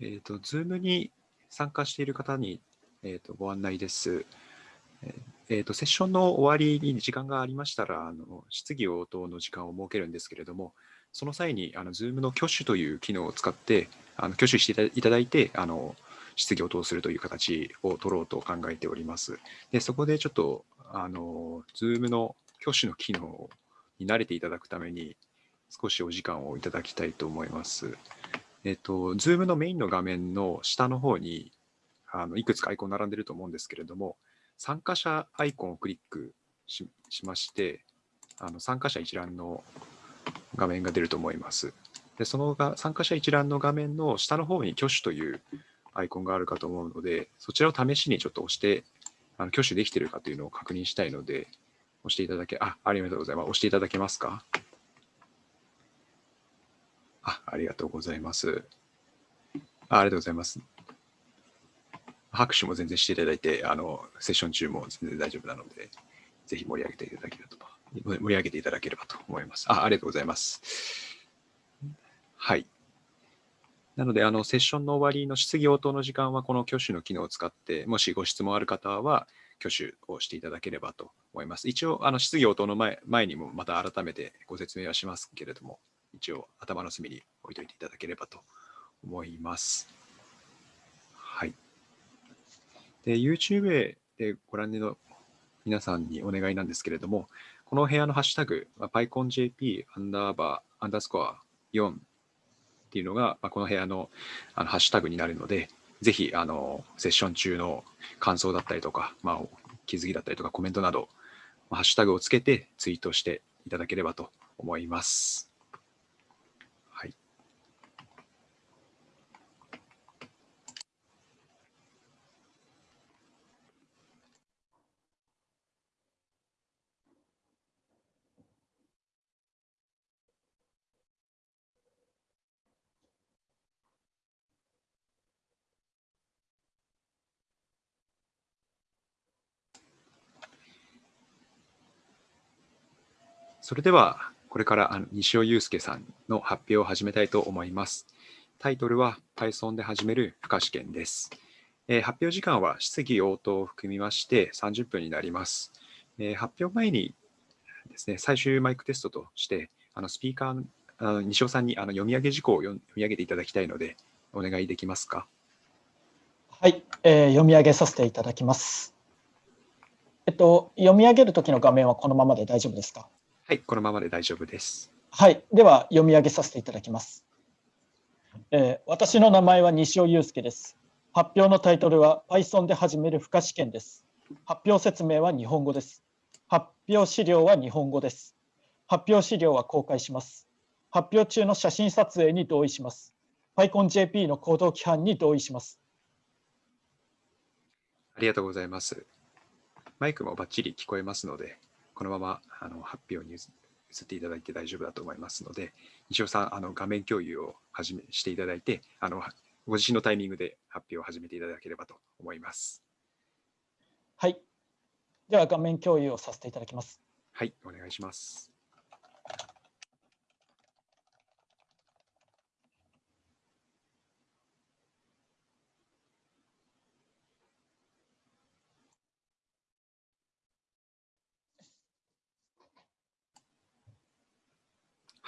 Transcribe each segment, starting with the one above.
えっ、ー、と、Zoom に参加している方に、えーと、ご案内です。えーと、セッションの終わりに時間がありましたら、あの質疑応答の時間を設けるんですけれども、その際にあの Zoom の挙手という機能を使って、あの挙手していただいて、あの質疑応答するという形を取ろうと考えております。でそこでちょっと、あの Zoom の挙手の機能に慣れていただくために、少しお時間をいただきたいと思います。えっと、Zoom のメインの画面の下の方にあのいくつかアイコン並んでると思うんですけれども、参加者アイコンをクリックしまして、あの参加者一覧の画面が出ると思います。でそのが参加者一覧の画面の下の方に挙手というアイコンがあるかと思うので、そちらを試しにちょっと押して、あの挙手できているかというのを確認したいので、押していただけ、あ、ありがとうございます。押していただけますか？あありがとうございます。あありがとうございます。拍手も全然していただいて、あのセッション中も全然大丈夫なので、ぜひ盛り上げていただければと、盛り上げていただければと思います。あありがとうございます。はい。なので、あのセッションの終わりの質疑応答の時間は、この挙手の機能を使って、もしご質問ある方は、挙手をしていただければと思います。一応、あの質疑応答の前前にもまた改めてご説明はしますけれども、一応頭の隅に置いといていただければと思います。はい。で、YouTube でご覧の皆さんにお願いなんですけれども、この部屋のハッシュタグ、まあ、PyConJP アンダーバーアンダースコア4っていうのが、まあ、この部屋のあのハッシュタグになるので、ぜひあのセッション中の感想だったりとか、まあ、気づきだったりとかコメントなど、ハッシュタグをつけてツイートしていただければと思います。それでは、これからあの西尾祐介さんの発表を始めたいと思います。タイトルは Python で始める負荷試験です。えー、発表時間は質疑応答を含みまして30分になります。えー、発表前にですね、最終マイクテストとして、あのスピーカー、あの西尾さんにあの読み上げ事項を読み上げていただきたいので、お願いできますか？はい、えー、読み上げさせていただきます。えっと、読み上げるときの画面はこのままで大丈夫ですか？はい、このままで大丈夫です。はい、では読み上げさせていただきます。えー、私の名前は西尾祐介です。発表のタイトルは Python で始める負荷試験です。発表説明は日本語です。発表資料は日本語です。発表資料は公開します。発表中の写真撮影に同意します。PyConJP の行動規範に同意します。ありがとうございます。マイクもバッチリ聞こえますので、このままあの発表に移っていただいて大丈夫だと思いますので、西尾さん、あの画面共有を始めしていただいてあの、ご自身のタイミングで発表を始めていただければと思います。はい。では画面共有をさせていただきます。はい、お願いします。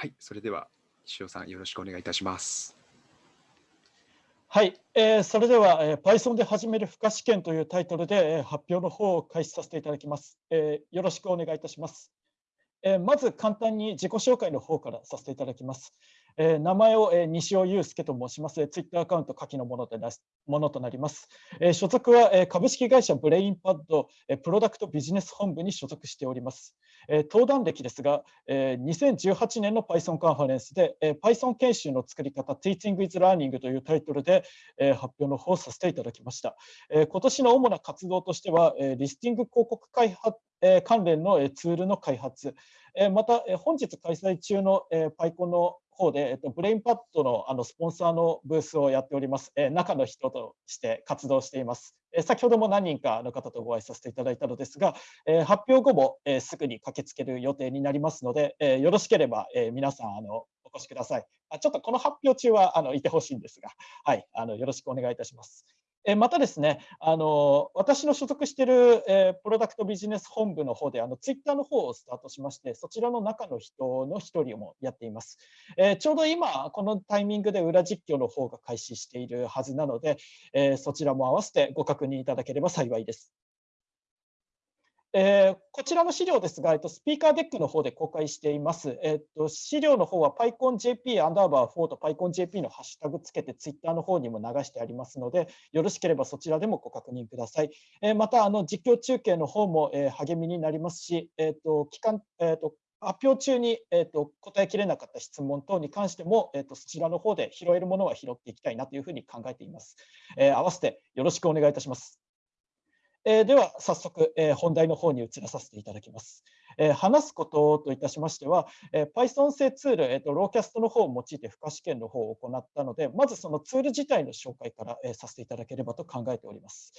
はい、それでは西尾さんよろしくお願いいたします。はい、えー、それでは、えー、Python で始める負荷試験というタイトルで、えー、発表の方を開始させていただきます。えー、よろしくお願いいたします。えー、まず簡単に自己紹介の方からさせていただきます。えー、名前を、えー、西尾祐介と申します。ツイッターアカウント下記のものでなものとなります。えー、所属は、え、株式会社ブレインパッド、え、プロダクトビジネス本部に所属しております。え、登壇歴ですが、え、2018年の Python カンファレンスで、え、Python 研修の作り方 Teaching with Learning というタイトルで、え、発表の方をさせていただきました。え、今年の主な活動としては、え、リスティング広告開発え関連のツールの開発、えまた本日開催中の PyCon の方で、えっと、ブレインパッドのあのスポンサーのブースをやっております、え、中の人として活動しています。え、先ほども何人かの方とご挨拶させていただいたのですが、え、発表後も、え、すぐに駆けつける予定になりますので、え、よろしければ、え、皆さんあのお越しください。あちょっとこの発表中はあのいてほしいんですが、はい、あのよろしくお願いいたします。またですね、あの私の所属している、えプロダクトビジネス本部の方であのツイッターの方をスタートしまして、そちらの中の人の一人もやっています。えちょうど今、このタイミングで裏実況の方が開始しているはずなので、えそちらも合わせてご確認いただければ幸いです。えー、こちらの資料ですが、えっと、スピーカーデックの方で公開しています。えっと、資料の方は PyConJP アンダーバー4と PyConJP のハッシュタグつけて Twitter の方にも流してありますので、よろしければそちらでもご確認ください。えー、また、あの実況中継の方も、えー、励みになりますし、えっと期間えっと発表中に、えーと、答えきれなかった質問等に関しても、えーと、そちらの方で拾えるものは拾っていきたいなというふうに考えています。えー、合わせてよろしくお願いいたします。えー、では早速、えー、本題の方に移らさせていただきます。えー、話すことといたしましては、え Python 製ツール、えーと、ローキャストの方を用いて負荷試験の方を行ったので、まずそのツール自体の紹介から、えさせていただければと考えております。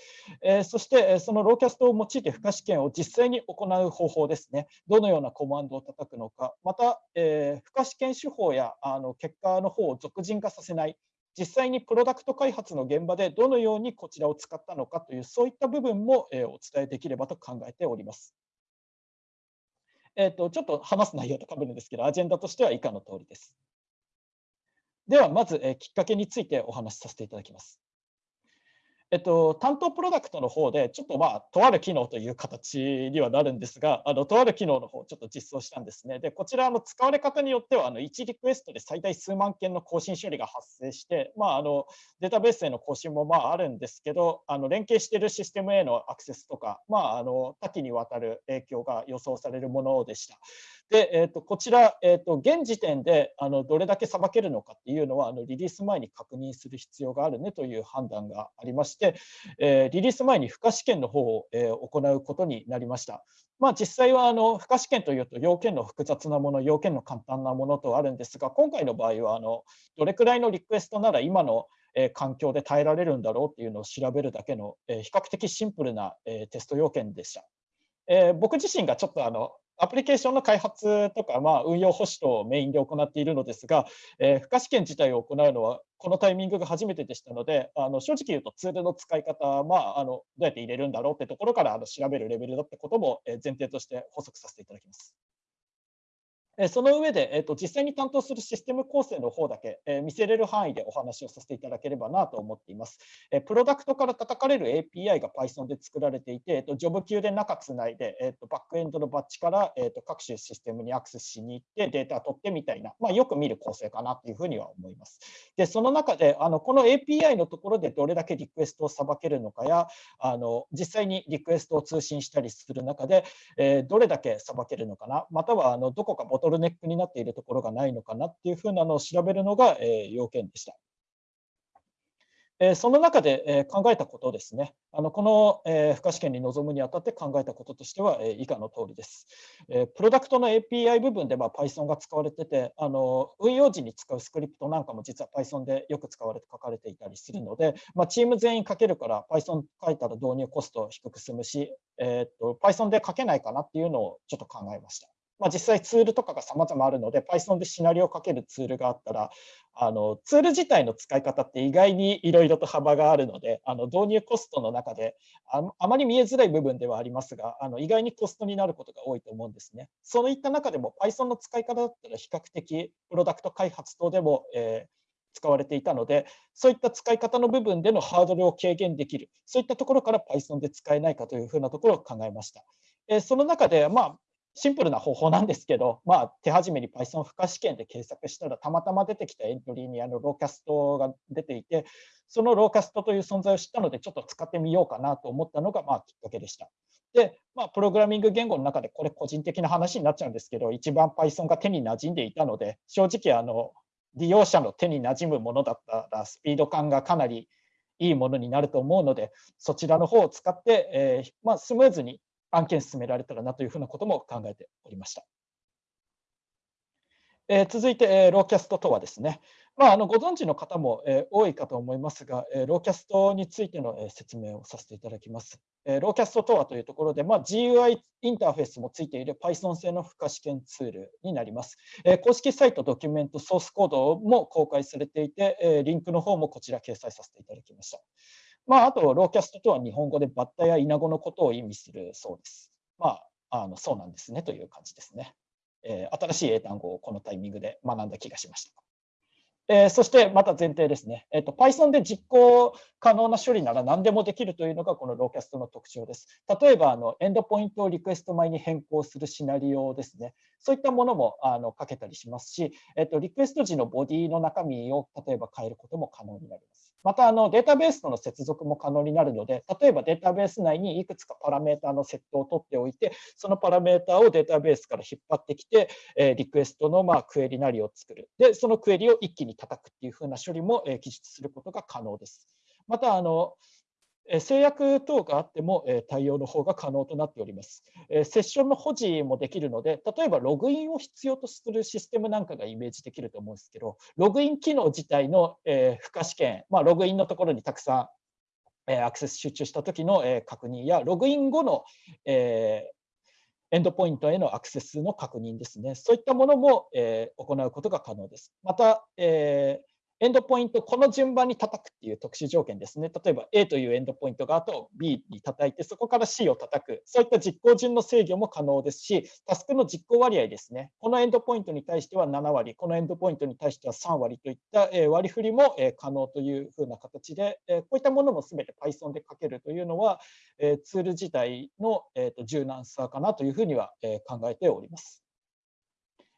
えそして、えそのローキャストを用いて負荷試験を実際に行う方法ですね。どのようなコマンドを叩くのか、また、え負荷試験手法やあの結果の方を俗人化させない実際にプロダクト開発の現場でどのようにこちらを使ったのかというそういった部分もお伝えできればと考えております。えーと、ちょっと話す内容とかぶるんですけど、アジェンダとしては以下の通りです。では、まず、えきっかけについてお話しさせていただきます。えっと、担当プロダクトの方で、ちょっとまあ、とある機能という形にはなるんですが、あのとある機能の方、ちょっと実装したんですね。で、こちらの使われ方によっては、あの1リクエストで最大数万件の更新処理が発生して、まあ、あのデータベースへの更新もまああるんですけど、あの連携しているシステムへのアクセスとか、まあ、あの多岐にわたる影響が予想されるものでした。で、えー、とこちら、えー、と現時点であのどれだけさばけるのかっていうのはあのリリース前に確認する必要があるねという判断がありまして、えー、リリース前に負荷試験の方を、えー、行うことになりました。まあ、実際はあの負荷試験というと要件の複雑なもの、要件の簡単なものとあるんですが、今回の場合はあのどれくらいのリクエストなら今の環境で耐えられるんだろうっていうのを調べるだけの比較的シンプルなテスト要件でした。えー、僕自身がちょっとあのアプリケーションの開発とか、まあ、運用保守とメインで行っているのですが、えー、負荷試験自体を行うのはこのタイミングが初めてでしたので、あの正直言うとツールの使い方、まあ、あのどうやって入れるんだろうってところからあの調べるレベルだったことも前提として補足させていただきます。その上で、えーと、実際に担当するシステム構成の方だけ、えー、見せれる範囲でお話をさせていただければなと思っています。えー、プロダクトから叩かれる API が Python で作られていて、えーと、ジョブ級で中つないで、えーと、バックエンドのバッチから、えー、と各種システムにアクセスしに行ってデータを取ってみたいな、まあ、よく見る構成かなというふうには思います。で、その中であのこの API のところでどれだけリクエストをさばけるのかや、あの実際にリクエストを通信したりする中で、えー、どれだけさばけるのかな、またはあのどこかボトルネックになっているところがないのかなっていうふうなのを調べるのが、え要件でした。えその中で、え考えたことですね、あのこの、え負荷試験に臨むにあたって考えたこととしては、え以下の通りです。えプロダクトの API 部分で、ま Python が使われててあの、運用時に使うスクリプトなんかも実は Python でよく使われて書かれていたりするので、まあ、チーム全員書けるから Python 書いたら導入コスト低く済むし、えー、っと Python で書けないかなっていうのをちょっと考えました。まあ、実際ツールとかが様々あるので Python でシナリオをかけるツールがあったらあのツール自体の使い方って意外にいろいろと幅があるのであの導入コストの中でああまり見えづらい部分ではありますがあの意外にコストになることが多いと思うんですね。そういった中でも Python の使い方だったら比較的プロダクト開発等でも、えー使われていたので、そういった使い方の部分でのハードルを軽減できる、そういったところから Python で使えないかというふうなところを考えました。えその中で、まあ、シンプルな方法なんですけど、まあ、手始めに Python 負荷試験で検索したら、たまたま出てきたエントリーにあのローキャストが出ていて、そのローキャストという存在を知ったので、ちょっと使ってみようかなと思ったのが、まあ、きっかけでした。で、まあ、プログラミング言語の中で、これ個人的な話になっちゃうんですけど、一番 Python が手に馴染んでいたので、正直、あの、利用者の手に馴染むものだったら、スピード感がかなりいいものになると思うので、そちらの方を使って、えーまあ、スムーズに案件進められたらなというふうなことも考えておりました。え、続いて、え、 Locust とはですね、まあ、あのご存知の方も、え、多いかと思いますが、え、 Locust についての、え、説明をさせていただきます。え、 Locust とはというところで、まあ、GUI インターフェースもついている Python 製の負荷試験ツールになります。え、公式サイト、ドキュメント、ソースコードも公開されていて、え、リンクの方もこちら掲載させていただきました。まあ、あと、 Locust とは日本語でバッタやイナゴのことを意味するそうです。まあ、あのそうなんですねという感じですね。えー、新しい英単語をこのタイミングで学んだ気がしました。えー、そしてまた前提ですね、えーと、Python で実行可能な処理なら何でもできるというのがこの Locust の特徴です。例えばあのエンドポイントをリクエスト前に変更するシナリオですね。そういったものもあの書けたりしますし、えーと、リクエスト時のボディの中身を例えば変えることも可能になります。またあのデータベースとの接続も可能になるので、例えばデータベース内にいくつかパラメータのセットを取っておいて、そのパラメータをデータベースから引っ張ってきて、えリクエストのまあクエリなりを作る。で、そのクエリを一気に叩くっていうふうな処理も記述することが可能です。またあの制約等があっても対応の方が可能となっております。セッションの保持もできるので、例えばログインを必要とするシステムなんかがイメージできると思うんですけど、ログイン機能自体の付加試験、まあ、ログインのところにたくさんアクセス集中した時の確認や、ログイン後のエンドポイントへのアクセスの確認ですね。そういったものも行うことが可能です。また、エンドポイント、この順番に叩くっていう特殊条件ですね。例えば A というエンドポイントがあと B に叩いて、そこから C を叩く。そういった実行順の制御も可能ですし、タスクの実行割合ですね。このエンドポイントに対しては7割、このエンドポイントに対しては3割といった割り振りも可能というふうな形で、こういったものも全て Python で書けるというのは、ツール自体の柔軟さかなというふうには考えております。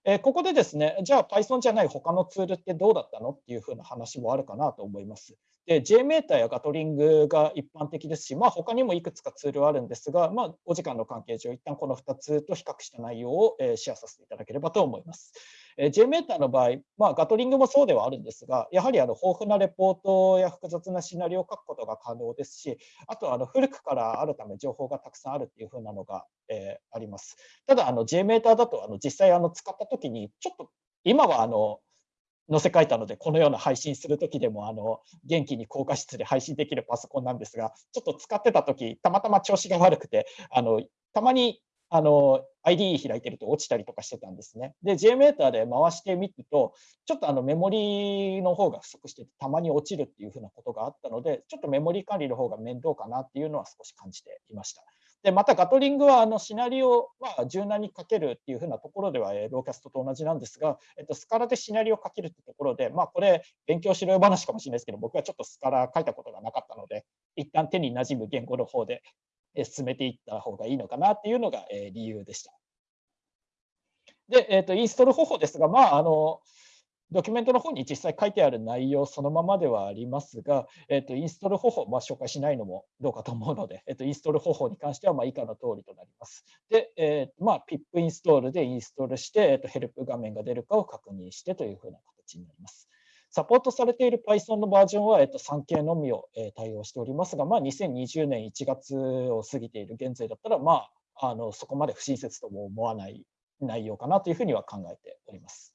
えここでですね、じゃあ Python じゃない他のツールってどうだったのっていうふうな話もあるかなと思います。で、JMeter やガトリングが一般的ですし、まあ、他にもいくつかツールはあるんですが、まあ、お時間の関係上、一旦この2つと比較した内容をシェアさせていただければと思います。JMeter の場合、まあ、ガトリングもそうではあるんですが、やはりあの豊富なレポートや複雑なシナリオを書くことが可能ですし、あとあの古くからあるため情報がたくさんあるっていうふうなのが、えー、あります。ただ、あの JMeter だとあの実際あの使ったときに、ちょっと今はあの載せ替えたので、このような配信するときでもあの元気に高画質で配信できるパソコンなんですが、ちょっと使ってたとき、たまたま調子が悪くて、あのたまにあの ID 開いてると落ちたりとかしてたんですね。で、JMeter で回してみると、ちょっとあのメモリーの方が不足してて、たまに落ちるっていうふうなことがあったので、ちょっとメモリー管理の方が面倒かなっていうのは少し感じていました。で、またガトリングはあのシナリオは柔軟に書けるっていうふうなところでは、ローキャストと同じなんですが、えっと、スカラでシナリオを書けるってところで、まあ、これ、勉強しろよ話かもしれないですけど、僕はちょっとスカラ書いたことがなかったので、一旦手に馴染む言語の方で進めていった方がいいのかなっていうのが理由でした。で、えーと、インストール方法ですが、まあ、あのドキュメントの方に実際書いてある内容そのままではありますが、えーと、インストール方法、まあ、紹介しないのもどうかと思うので、えーと、インストール方法に関してはま以下の通りとなります。で、えーまあ、PIP インストールでインストールして、えー、とヘルプ画面が出るかを確認してというふうな形になります。サポートされている Python のバージョンは、えっと、3系のみを、え対応しておりますが、まあ、2020年1月を過ぎている現在だったら、まあ、あのそこまで不親切とも思わない内容かなというふうには考えております。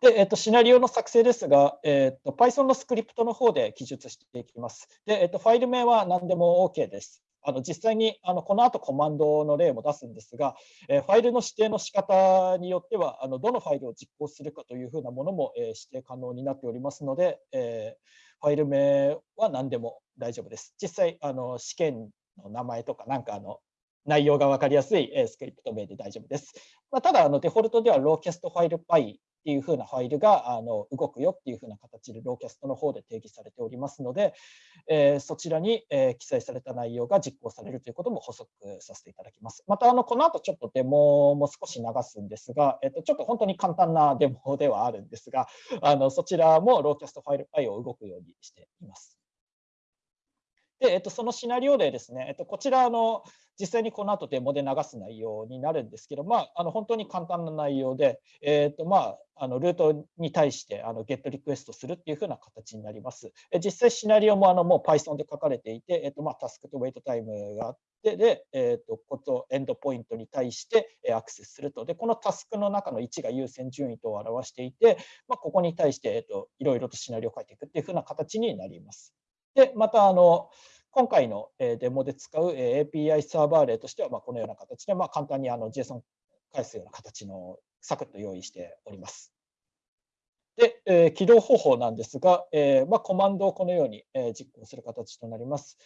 で、えっと、シナリオの作成ですが、えっと、Python のスクリプトの方で記述していきます。で、えっと、ファイル名は何でも OK です。あの実際にあのこの後コマンドの例も出すんですが、えー、ファイルの指定の仕方によってはあのどのファイルを実行するかというふうなものも、えー、指定可能になっておりますので、えー、ファイル名は何でも大丈夫です。実際あの試験の名前とかなんかあの内容が分かりやすいスクリプト名で大丈夫です。まあ、ただあのデフォルトではローキャストファイル Py っていうふうなファイルがあの動くよっていうふうな形で Locust の方で定義されておりますので、えー、そちらに、えー、記載された内容が実行されるということも補足させていただきます。またあのこの後ちょっとデモも少し流すんですが、えー、とちょっと本当に簡単なデモではあるんですが、あのそちらもローキャストファイル i を動くようにしています。で、えっと、そのシナリオでですね、えっと、こちらの実際にこの後デモで流す内容になるんですけど、まあ、あの本当に簡単な内容で、えっとまあ、あのルートに対してあのゲットリクエストするっていう風な形になります。実際シナリオもあのもう Python で書かれていて、えっとまあ、タスクと wait time があって、で、えっとことエンドポイントに対してアクセスすると。で、このタスクの中の1が優先順位と表していて、まあ、ここに対して、えっと、いろいろとシナリオを書いていくっていう風な形になります。で、またあの、今回のデモで使う API サーバー例としては、まこのような形で、ま簡単にあの JSON 返すような形のサクッと用意しております。で、えー、起動方法なんですが、えーまあ、コマンドをこのように、えー、実行する形となります。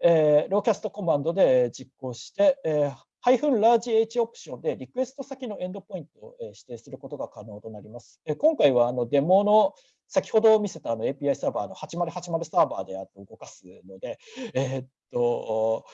えー、ローキャストコマンドで実行して、えー、ハイフンラージ H オプションでリクエスト先のエンドポイントを指定することが可能となります。今回はあのデモの先ほど見せたあの API サーバーの8080サーバーで動かすので、えー、っと、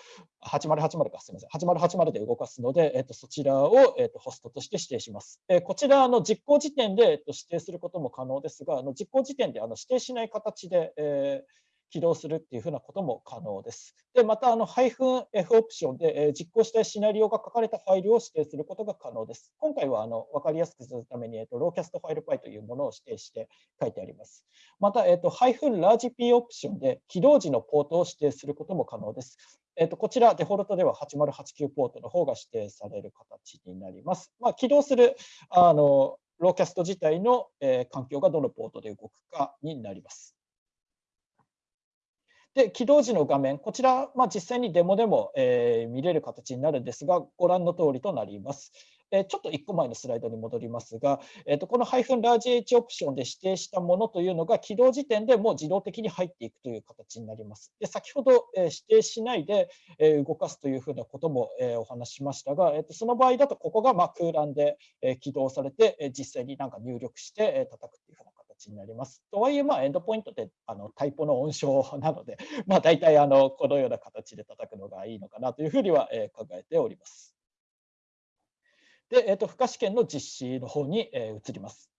8080か、すみません、8080で動かすので、えっと、そちらを、えっと、ホストとして指定します。え、こちらの実行時点で、えっと、指定することも可能ですが、あの実行時点であの指定しない形で、えー起動するっていうふうなことも可能です。で、また、あの、-f オプションで、え実行したいシナリオが書かれたファイルを指定することが可能です。今回は、あの、わかりやすくするために、えっと、 locustfile py というものを指定して書いてあります。また、えっと、-largep オプションで起動時のポートを指定することも可能です。えっと、こちら、デフォルトでは8089ポートの方が指定される形になります。まあ、起動する、あの、 Locust 自体の、え、環境がどのポートで動くかになります。で、起動時の画面、こちら、まあ、実際にデモでも、えー、見れる形になるんですが、ご覧の通りとなります。えー、ちょっと1個前のスライドに戻りますが、えー、とこの -large-h オプションで指定したものというのが起動時点でもう自動的に入っていくという形になります。で先ほど、え、指定しないで、え、動かすというふうなことも、え、お話ししましたが、えー、とその場合だとここがま空欄で、え、起動されて、え、実際になんか入力して、えー、叩くというふうなになります。とはいえ、まあ、エンドポイントってあのタイプの温床なので、まあ、大体あのこのような形で叩くのがいいのかなというふうには、え考えております。で、えーと、と負荷試験の実施の方に、え移ります。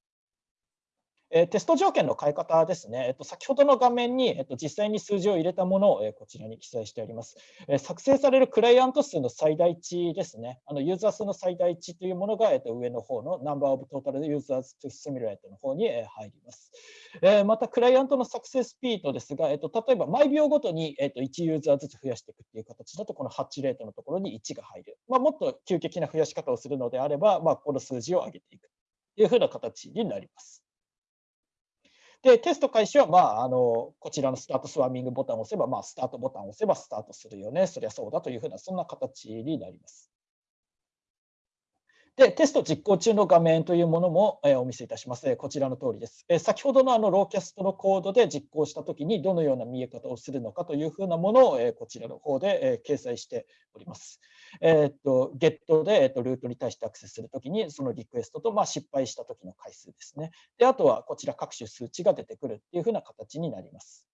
えテスト条件の変え方ですね、えっと、先ほどの画面に、えっと、実際に数字を入れたものを、えこちらに記載してあります。え作成されるクライアント数の最大値ですね、あのユーザー数の最大値というものが、えっと、上の方の Number of Total Users to Simulate の方に、え入ります。えまた、クライアントの作成スピードですが、えっと、例えば毎秒ごとに、えっと、1ユーザーずつ増やしていくという形だと、このハッチレートのところに1が入る。まあ、もっと急激な増やし方をするのであれば、まあ、この数字を上げていくというふうな形になります。で、テスト開始は、まあ、あの、こちらのスタートスワーミングボタンを押せば、まあ、スタートボタンを押せばスタートするよね。そりゃそうだというふうな、そんな形になります。で、テスト実行中の画面というものも、えお見せいたします。こちらの通りです。え先ほどのあのローキャストのコードで実行したときにどのような見え方をするのかというふうなものを、えこちらの方で、え掲載しております。えっと、ゲットで、えっと、ルートに対してアクセスするときに、そのリクエストと、まあ、失敗したときの回数ですね。で、あとはこちら各種数値が出てくるっていうふうな形になります。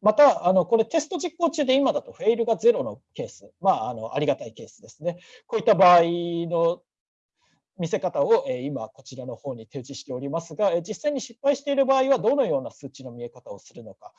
また、あのこれテスト実行中で今だとフェイルがゼロのケース、まあ、あのありがたいケースですね。こういった場合の見せ方を今こちらの方に提示しておりますが、実際に失敗している場合はどのような数値の見え方をするのか、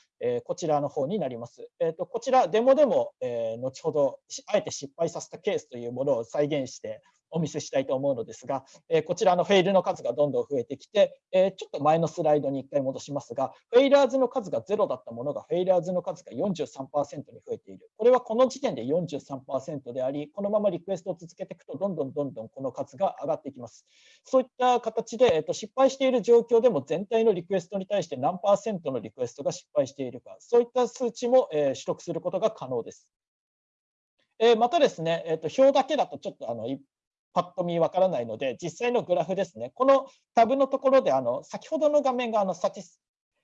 こちらの方になります。こちらデモでも後ほどあえて失敗させたケースというものを再現してお見せしたいと思うのですが、えこちらの Fail の数がどんどん増えてきて、えちょっと前のスライドに1回戻しますが、 Failures の数が0だったものが、 Failures の数が43%に増えている。これはこの時点で43%であり、このままリクエストを続けていくと、どんどんどんどんこの数が上がっていきます。そういった形で、えっと、失敗している状況でも全体のリクエストに対して何パーセントのリクエストが失敗しているか、そういった数値も、え取得することが可能です。えまたですね、えー、と表だけだとちょっとあのパッと見わからないので、実際のグラフですね。このタブのところで、あの先ほどの画面があの Statis、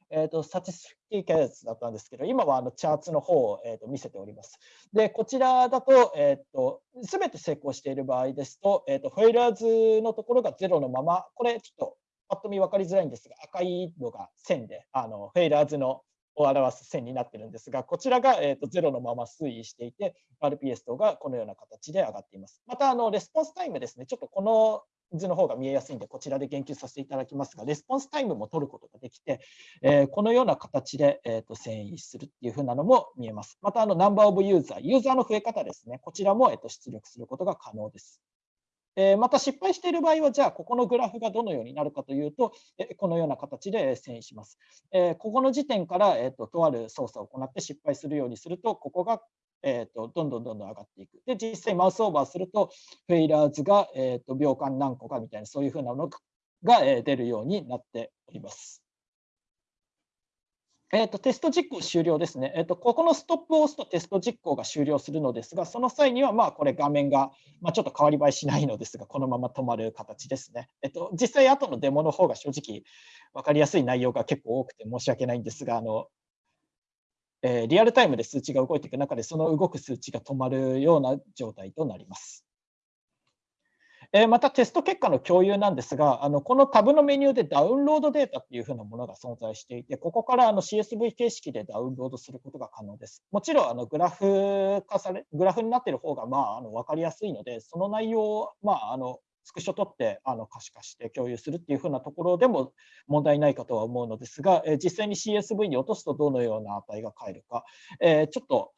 えーと、 Statistics だったんですけど、今はあの Charts の方を、えーと、見せております。で、こちらだと、えーと、全て成功している場合ですと、えー、と Failures のところが0のまま、これちょっとパッと見分かりづらいんですが、赤いのが線で、あの Failures のを表す線になってるんですが、こちらが、えーと、0のまま推移していて、RPS 等がこのような形で上がっています。また、あのレスポンスタイムですね、ちょっとこの図の方が見えやすいんで、こちらで言及させていただきますが、レスポンスタイムも取ることができて、えー、このような形で、えーと、遷移するっていうふうなのも見えます。また、あの Number of User、ユーザーの増え方ですね、こちらも、えーと出力することが可能です。えまた失敗している場合は、じゃあ、ここのグラフがどのようになるかというと、えこのような形で遷移します。えここの時点から、えーと、とある操作を行って失敗するようにすると、ここが、えーと、どんどんどんどん上がっていく。で、実際マウスオーバーすると、フェイラーズが、えーと、秒間何個かみたいな、そういうふうなのが、え出るようになっております。えーと、テスト実行終了ですね、えーと、ここのストップを押すとテスト実行が終了するのですが、その際には、まあ、これ画面が、まあ、ちょっと変わり映えしないのですが、このまま止まる形ですね。えーと、実際、後のデモの方が正直分かりやすい内容が結構多くて申し訳ないんですが、あのえー、リアルタイムで数値が動いていく中で、その動く数値が止まるような状態となります。えまたテスト結果の共有なんですが、あのこのタブのメニューでダウンロードデータっていうふうなものが存在していて、ここからあの CSV 形式でダウンロードすることが可能です。もちろんあのグラフ化され、グラフになっている方がまああの分かりやすいので、その内容をまああのスクショ取ってあの可視化して共有するっていうふうなところでも問題ないかとは思うのですが、え実際に CSV に落とすとどのような値が返るか、えちょっと、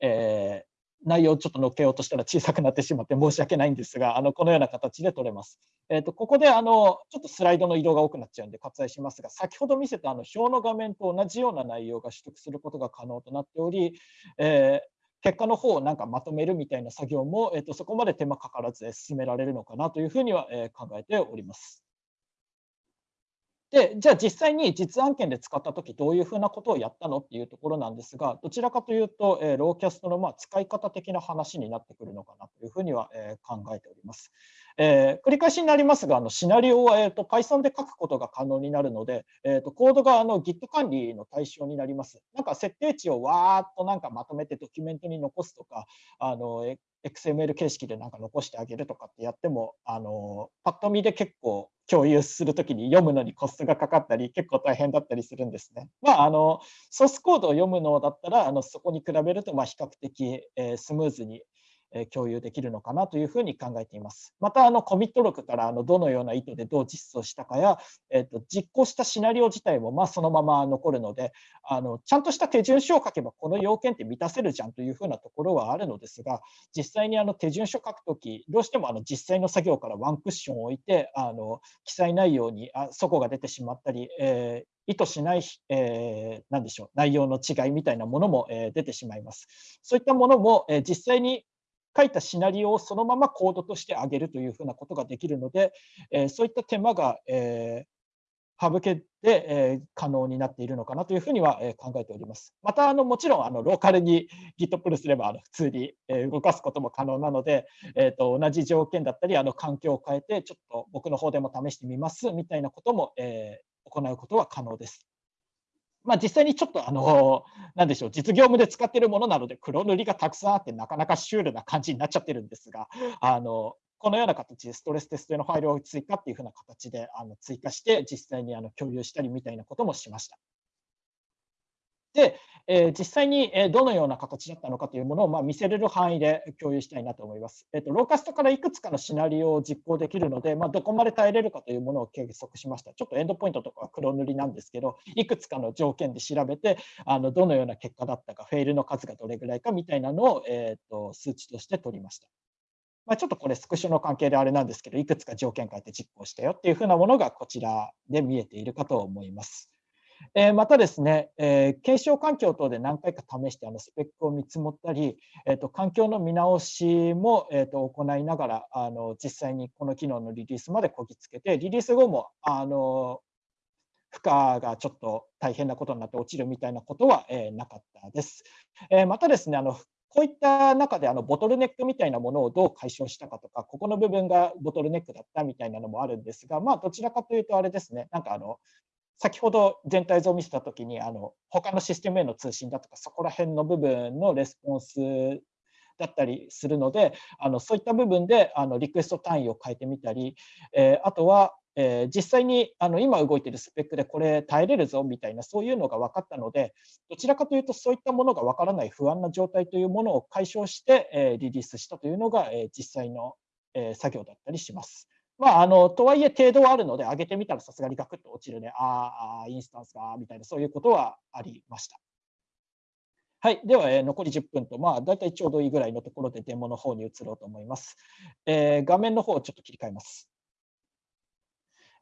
えー内容をちょっと載っけようとしたら小さくなってしまって申し訳ないんですが、あのこのような形で取れます。えーと、ここであのちょっとスライドの移動が多くなっちゃうんで割愛しますが、先ほど見せたあの表の画面と同じような内容が取得することが可能となっており、えー結果の方をなんかまとめるみたいな作業も、えーと、そこまで手間かからず進められるのかなというふうには、え考えております。で、じゃあ実際に実案件で使ったとき、どういうふうなことをやったのっていうところなんですが、どちらかというと、えー、ローキャストのまあ使い方的な話になってくるのかなというふうには、えー、考えております。えー、繰り返しになりますが、あのシナリオは、えーと、Python で書くことが可能になるので、えーと、コードがあの Git 管理の対象になります。なんか設定値をわーっとなんかまとめてドキュメントに残すとか、あの XML 形式でなんか残してあげるとかってやっても、あのパッと見で結構共有するときに読むのにコストがかかったり、結構大変だったりするんですね。まあ、あのソースコードを読むのだったら、あのそこに比べるとまあ比較的、えー、スムーズに共有できるのかなというふうに考えています。またあのコミット録からあのどのような意図でどう実装したかや、えー、と実行したシナリオ自体もまそのまま残るのであのちゃんとした手順書を書けばこの要件って満たせるじゃんというふうなところはあるのですが実際にあの手順書書くときどうしてもあの実際の作業からワンクッションを置いてあの記載内容にあそこが出てしまったり、えー意図しない、えー、でしょう内容の違いみたいなものも、えー、出てしまいます。そういったものも、えー、実際に書いたシナリオをそのままコードとしてあげるというふうなことができるので、えそういった手間が、え省けて、え可能になっているのかなというふうには、え考えております。また、あのもちろんあのローカルに Git プルすればあの普通に、え動かすことも可能なので、えー、と同じ条件だったりあの環境を変えて、ちょっと僕の方でも試してみますみたいなことも、え行うことは可能です。まあ、実際にちょっとあの、なんでしょう、実業務で使っているものなので、黒塗りがたくさんあって、なかなかシュールな感じになっちゃってるんですが、あのこのような形でストレステスト用のファイルを追加っていうふうな形であの追加して、実際にあの共有したりみたいなこともしました。で、えー、実際にどのような形だったのかというものをまあ見せれる範囲で共有したいなと思います。えーと、ローカストからいくつかのシナリオを実行できるので、まあ、どこまで耐えれるかというものを計測しました。ちょっとエンドポイントとかは黒塗りなんですけど、いくつかの条件で調べて、あのどのような結果だったか、フェイルの数がどれぐらいかみたいなのを、えーと、数値として取りました。まあ、ちょっとこれスクショの関係であれなんですけど、いくつか条件変えて実行したよっていうふうなものがこちらで見えているかと思います。えまたですね、え検証環境等で何回か試してあのスペックを見積もったり、えー、と環境の見直しも、えー、と行いながらあの実際にこの機能のリリースまでこぎつけてリリース後もあの負荷がちょっと大変なことになって落ちるみたいなことは、えなかったです。えまたですねあのこういった中であのボトルネックみたいなものをどう解消したかとか、ここの部分がボトルネックだったみたいなのもあるんですが、まあ、どちらかというとあれですね、なんかあの先ほど全体像を見せたときにあの他のシステムへの通信だとかそこら辺の部分のレスポンスだったりするのであのそういった部分であのリクエスト単位を変えてみたり、えー、あとは、えー、実際にあの今動いているスペックでこれ耐えれるぞみたいなそういうのが分かったのでどちらかというとそういったものが分からない不安な状態というものを解消して、えー、リリースしたというのが、え実際の、え作業だったりします。まあ、あのとはいえ程度はあるので上げてみたらさすがにガクッと落ちるねああインスタンスがみたいなそういうことはありました。はい、では、えー、残り10分と、まあ、大体ちょうどいいぐらいのところでデモの方に移ろうと思います。えー、画面の方をちょっと切り替えます。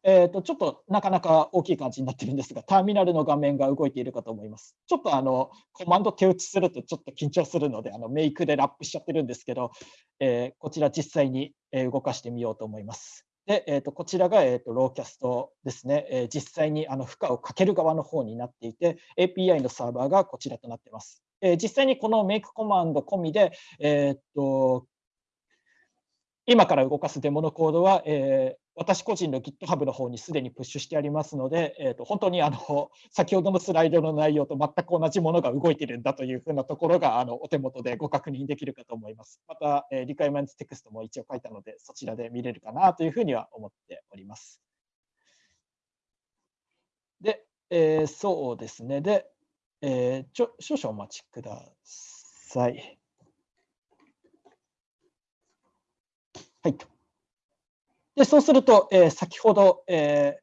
えーと、ちょっとなかなか大きい感じになってるんですが、ターミナルの画面が動いているかと思います。ちょっとあのコマンド手打ちするとちょっと緊張するので、あのメイクでラップしちゃってるんですけど、えー、こちら実際に動かしてみようと思います。で、えー、とこちらが、えー、とローキャストですね、えー、実際にあの負荷をかける側の方になっていて、API のサーバーがこちらとなっています。えー、実際にこのメイクコマンド込みで、えー、と今から動かすデモのコードは、えー、私個人の GitHub の方にすでにプッシュしてありますので、えー、と本当にあの先ほどのスライドの内容と全く同じものが動いているんだというふうなところがあのお手元でご確認できるかと思います。また、えー、リクエイメントテクストも一応書いたので、そちらで見れるかなというふうには思っております。で、えー、そうですね。で、えー、ちょ少々お待ちください。はい。でそうすると、えー、先ほど、えー、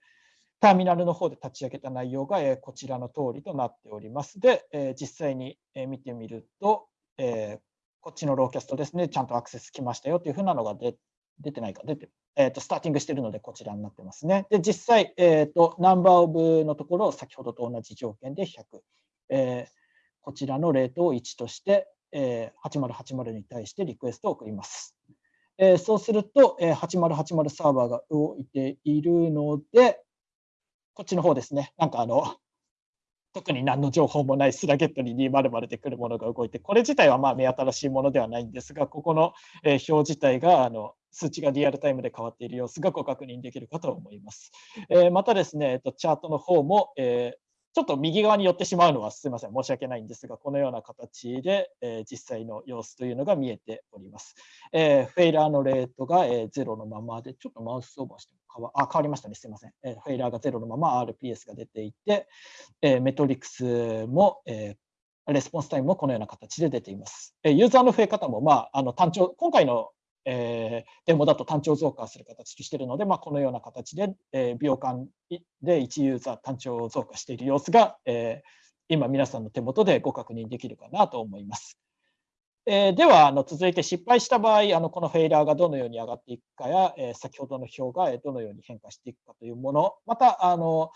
ターミナルの方で立ち上げた内容が、えー、こちらの通りとなっております。で、え実際に、え見てみると、えこっちのローキャストですね、ちゃんとアクセス来ましたよというふうなのが出出てないか、出て、えーと、スターティングしているので、こちらになってますね。で、実際、えーと、ナンバーオブのところを先ほどと同じ条件で100、えー、こちらのレートを1として、えー、8080に対してリクエストを送ります。えー、そうすると、えー、8080サーバーが動いているので、こっちの方ですね、なんかあの、特に何の情報もないスラゲットに200で来るものが動いて、これ自体はまあ目新しいものではないんですが、ここの表自体があの数値がリアルタイムで変わっている様子がご確認できるかと思います。えまたですね、チャートの方も、えちょっと右側に寄ってしまうのはすみません、申し訳ないんですが、このような形で、えー、実際の様子というのが見えております。えー、 Failure のレートが、えー、0のままで、ちょっとマウスオーバーして変わあ変わりましたね、すみません、えー。 Failure が0のまま RPS が出ていて、えー、メトリクスも、えー、レスポンスタイムもこのような形で出ています。え、ユーザーの増え方も、まあ、あの単調今回のえー、デモだと単調増加する形としているので、まあ、このような形で、えー、秒間で1ユーザー単調増加している様子が、えー、今皆さんの手元でご確認できるかなと思います。えー、ではあの続いて失敗した場合あのこのフェイラーがどのように上がっていくかや、えー、先ほどの表がどのように変化していくかというものまたあの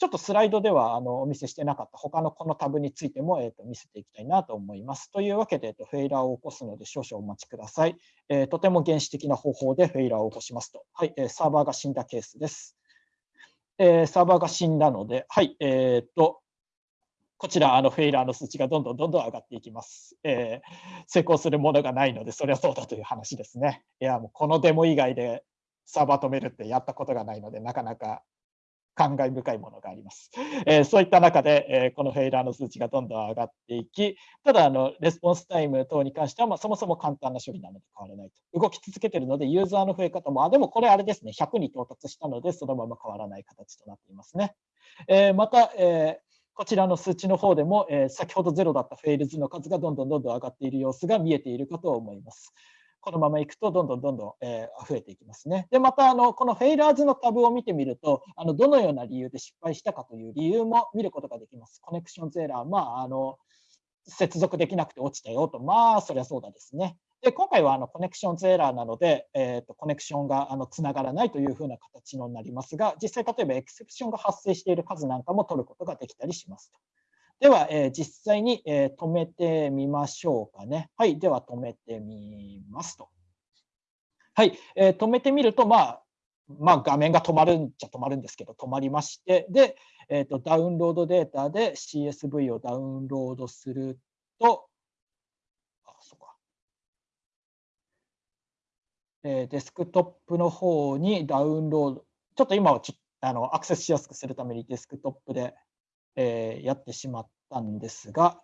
ちょっとスライドではあのお見せしてなかった他のこのタブについても、えー、と見せていきたいなと思います。というわけで、えー、とフェイラーを起こすので少々お待ちください。えー、とても原始的な方法でフェイラーを起こしますと。はい、えー、サーバーが死んだケースです。えー、サーバーが死んだので、はい、えー、と、こちら、あのフェイラーの数値がどんどんどんどん上がっていきます。えー、成功するものがないので、それはそうだという話ですね。いや、もうこのデモ以外でサーバー止めるってやったことがないので、なかなか感慨深いものがあります。えー、そういった中で、えー、このフェイラーの数値がどんどん上がっていき、ただあの、レスポンスタイム等に関しては、まあ、そもそも簡単な処理なので変わらないと。動き続けているので、ユーザーの増え方も、あ、でもこれあれですね、100に到達したので、そのまま変わらない形となっていますね。えー、また、えこちらの数値の方でも、え先ほどゼロだった Fails の数がどんどんどんどん上がっている様子が見えているかと思います。このままいくとどんどんどんどん、えー、増えていきますね。で、またあのこの Failures のタブを見てみると、あのどのような理由で失敗したかという理由も見ることができます。 Connections Error、まあ、あの接続できなくて落ちたよと、まあ、そりゃそうだですね。で今回はあのコネクションズエラーなので、えーと、コネクションがあのつながらないというふうな形になりますが、実際例えばエクセプションが発生している数なんかも取ることができたりしますと。では、えー、実際に、えー、止めてみましょうかね。はい、では止めてみますと。はい、えー、止めてみると、まあ、まあ、画面が止まるんじゃ止まるんですけど、止まりまして、で、えーと、ダウンロードデータで CSV をダウンロードすると、あ、そうか。えー、デスクトップの方にダウンロード、ちょっと今はちょあのアクセスしやすくするためにデスクトップで、えー、やってしまったんですが、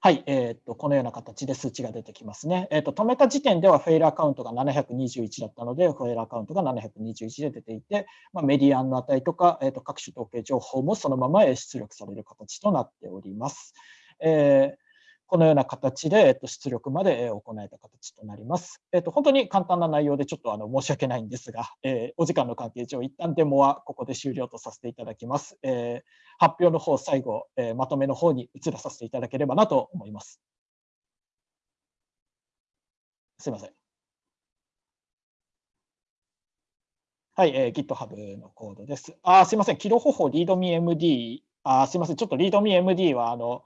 はい、えーと、このような形で数値が出てきますね。えーと、止めた時点ではフェイルアカウントが721だったので、フェイルアカウントが721で出ていて、まあ、メディアンの値とか、えーと、各種統計情報もそのまま出力される形となっております。えーこのような形で、えっと、出力まで行えた形となります。えっと、本当に簡単な内容でちょっとあの申し訳ないんですが、えー、お時間の関係上、一旦デモはここで終了とさせていただきます。えー、発表の方、最後、えー、まとめの方に移らさせていただければなと思います。すいません。はい、えー、GitHub のコードです。あ、すいません、キロ方法 ReadMeMD、あ、すいません、ちょっと ReadMeMD はあの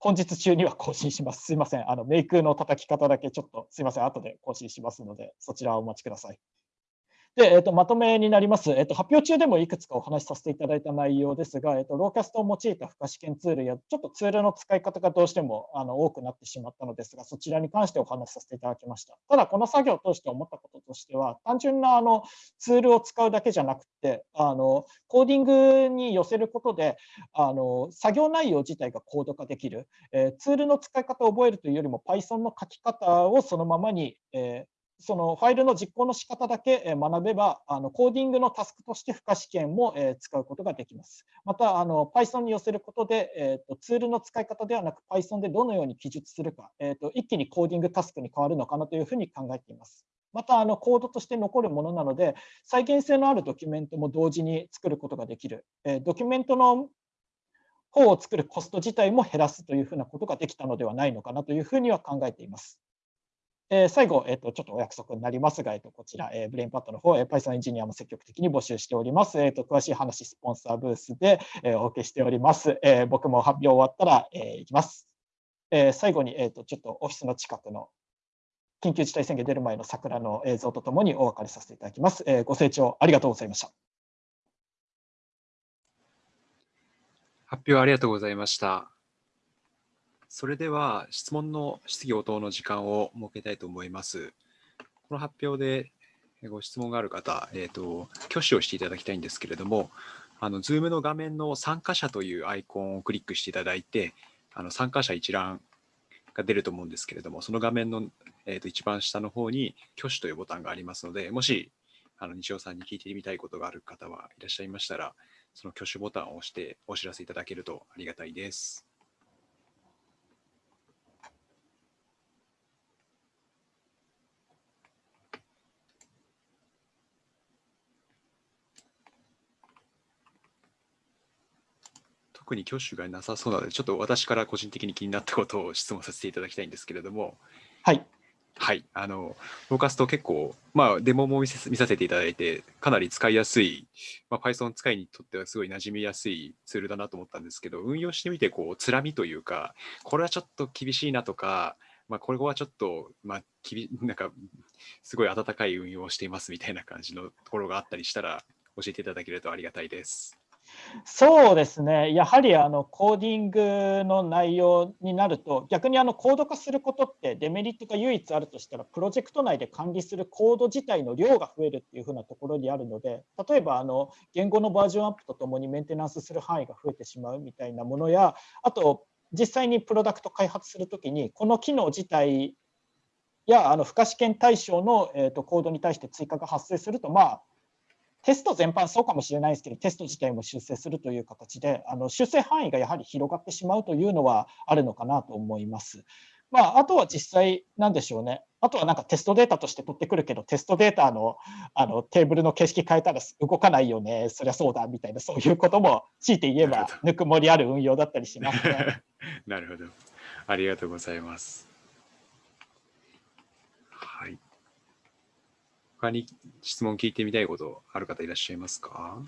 本日中には更新します。すいません。あの、メイクの叩き方だけちょっとすいません。後で更新しますので、そちらをお待ちください。で、えーと、まとめになります、えーと。発表中でもいくつかお話しさせていただいた内容ですが、えーと、ローキャストを用いた付加試験ツールや、ちょっとツールの使い方がどうしてもあの多くなってしまったのですが、そちらに関してお話しさせていただきました。ただ、この作業を通して思ったこととしては、単純なあのツールを使うだけじゃなくて、あのコーディングに寄せることであの、作業内容自体がコード化できる、えー、ツールの使い方を覚えるというよりも、Python の書き方をそのままに、えーそのファイルの実行の仕方だけ学べば、あのコーディングのタスクとして付加試験も使うことができます。また、あの Python に寄せることで、えーと、ツールの使い方ではなく Python でどのように記述するか、えーと、一気にコーディングタスクに変わるのかなというふうに考えています。また、あのコードとして残るものなので、再現性のあるドキュメントも同時に作ることができる。えドキュメントの方を作るコスト自体も減らすというふうなことができたのではないのかなというふうには考えています。えー、最後、えーと、ちょっとお約束になりますが、えーと、こちら、えー、 BrainPad の方、えー、Python エンジニアも積極的に募集しております。えーと、詳しい話、スポンサーブースで、えー、お受けしております。えー、僕も発表終わったら、えー、行きます。えー、最後に、えーと、ちょっとオフィスの近くの緊急事態宣言出る前の桜の映像とともにお別れさせていただきます。えー、ご清聴ありがとうございました。発表ありがとうございました。それでは質問の質疑応答の時間を設けたいと思います。この発表でご質問がある方、えーと、挙手をしていただきたいんですけれども、あの Zoom の画面の参加者というアイコンをクリックしていただいて、あの参加者一覧が出ると思うんですけれども、その画面の、えーと一番下の方に挙手というボタンがありますので、もしあの西尾さんに聞いてみたいことがある方はいらっしゃいましたら、その挙手ボタンを押してお知らせいただけるとありがたいです。特に挙手がなさそうなので、ちょっと私から個人的に気になったことを質問させていただきたいんですけれども、はい。はい、あの、フォーカスト結構、まあ、デモも見せ見させていただいて、かなり使いやすい、まあ、Python 使いにとってはすごい馴染みやすいツールだなと思ったんですけど、運用してみて、こう、つらみというか、これはちょっと厳しいなとか、まあ、これはちょっと、まあ、きびなんか、すごい温かい運用をしていますみたいな感じのところがあったりしたら、教えていただけるとありがたいです。そうですね、やはりあのコーディングの内容になると、逆にあのコード化することってデメリットが唯一あるとしたら、プロジェクト内で管理するコード自体の量が増えるっていうふうなところにあるので、例えばあの言語のバージョンアップとともにメンテナンスする範囲が増えてしまうみたいなものや、あと実際にプロダクト開発するときに、この機能自体やあの付加試験対象の、えー、とコードに対して追加が発生すると、まあ、テスト全般そうかもしれないですけど、テスト自体も修正するという形で、あの修正範囲がやはり広がってしまうというのはあるのかなと思います。まあ、あとは実際、なんでしょうね。あとはなんかテストデータとして取ってくるけど、テストデータのあのテーブルの形式変えたら動かないよね、そりゃそうだみたいな、そういうことも強いて言えば、ぬくもりある運用だったりしますね。なるほど。ありがとうございます。他に質問聞いてみたいことある方いらっしゃいますか？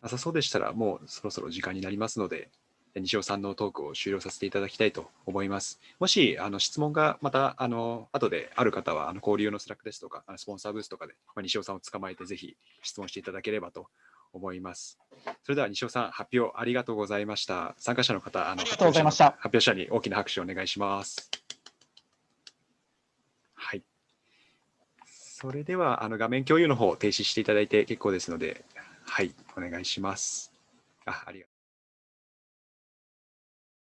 なさそうでしたら、もうそろそろ時間になりますので、西尾さんのトークを終了させていただきたいと思います。もしあの質問がまたあの後である方は、あの交流の Slack ですとか、スポンサーブースとかで、まあ、西尾さんを捕まえてぜひ質問していただければと思います。それでは西尾さん、発表ありがとうございました。参加者の方、あのありがとうございました。発表者に大きな拍手をお願いします。はい。それではあの画面共有の方を停止していただいて結構ですので、はい、お願いします。あありがとう